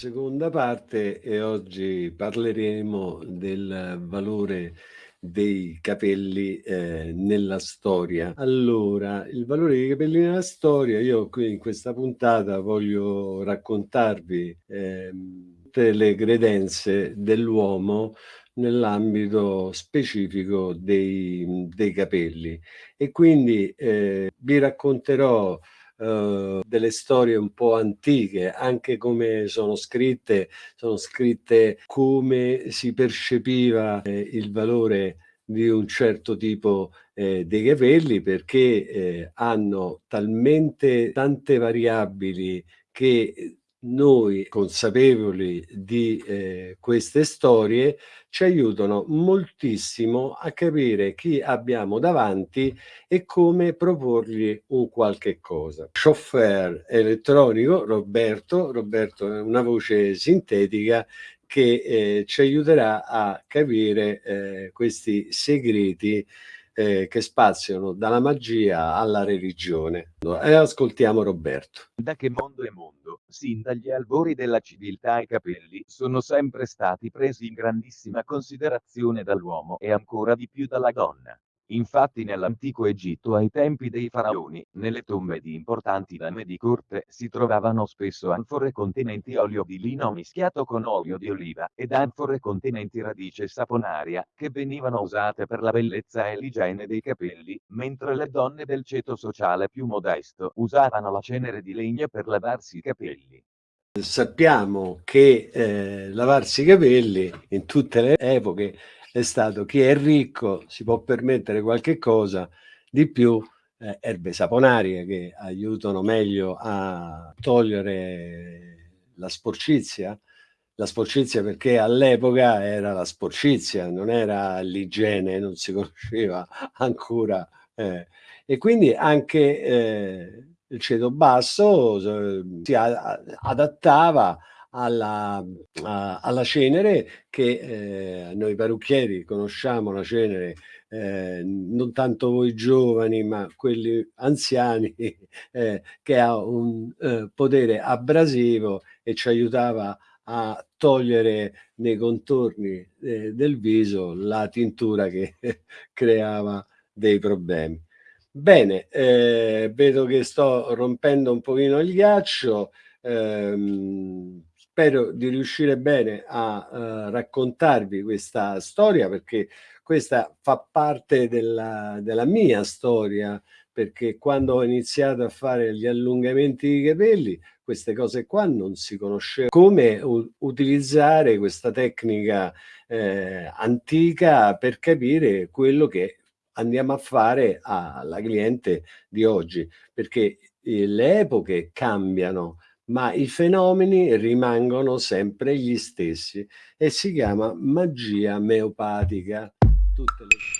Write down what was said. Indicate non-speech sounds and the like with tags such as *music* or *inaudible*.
seconda parte e oggi parleremo del valore dei capelli eh, nella storia. Allora, il valore dei capelli nella storia, io qui in questa puntata voglio raccontarvi eh, tutte le credenze dell'uomo nell'ambito specifico dei, dei capelli e quindi eh, vi racconterò Uh, delle storie un po' antiche, anche come sono scritte, sono scritte come si percepiva eh, il valore di un certo tipo eh, dei capelli perché eh, hanno talmente tante variabili che noi consapevoli di eh, queste storie ci aiutano moltissimo a capire chi abbiamo davanti e come proporgli un qualche cosa. Chauffeur elettronico Roberto, Roberto è una voce sintetica che eh, ci aiuterà a capire eh, questi segreti eh, che spaziano dalla magia alla religione. E ascoltiamo Roberto. Da che mondo è mondo, sin dagli albori della civiltà i capelli sono sempre stati presi in grandissima considerazione dall'uomo e ancora di più dalla donna. Infatti nell'antico Egitto ai tempi dei faraoni, nelle tombe di importanti dame di corte si trovavano spesso anfore contenenti olio di lino mischiato con olio di oliva, ed anfore contenenti radice saponaria, che venivano usate per la bellezza e l'igiene dei capelli, mentre le donne del ceto sociale più modesto usavano la cenere di legno per lavarsi i capelli. Sappiamo che eh, lavarsi i capelli in tutte le epoche è stato chi è ricco si può permettere qualche cosa di più, eh, erbe saponarie che aiutano meglio a togliere la sporcizia, la sporcizia perché all'epoca era la sporcizia, non era l'igiene, non si *laughs* conosceva ancora. Eh. E quindi anche eh, il ceto basso eh, si adattava alla, a, alla cenere che eh, noi parrucchieri conosciamo la cenere eh, non tanto voi giovani ma quelli anziani *laughs* eh, che ha un eh, potere abrasivo e ci aiutava a togliere nei contorni eh, del viso la tintura che *laughs* creava dei problemi. Bene, eh, vedo che sto rompendo un pochino il ghiaccio, ehm, spero di riuscire bene a uh, raccontarvi questa storia perché questa fa parte della, della mia storia perché quando ho iniziato a fare gli allungamenti di capelli queste cose qua non si conosceva come utilizzare questa tecnica eh, antica per capire quello che andiamo a fare alla cliente di oggi? Perché eh, le epoche cambiano ma i fenomeni rimangono sempre gli stessi e si chiama magia meopatica. Tutte le...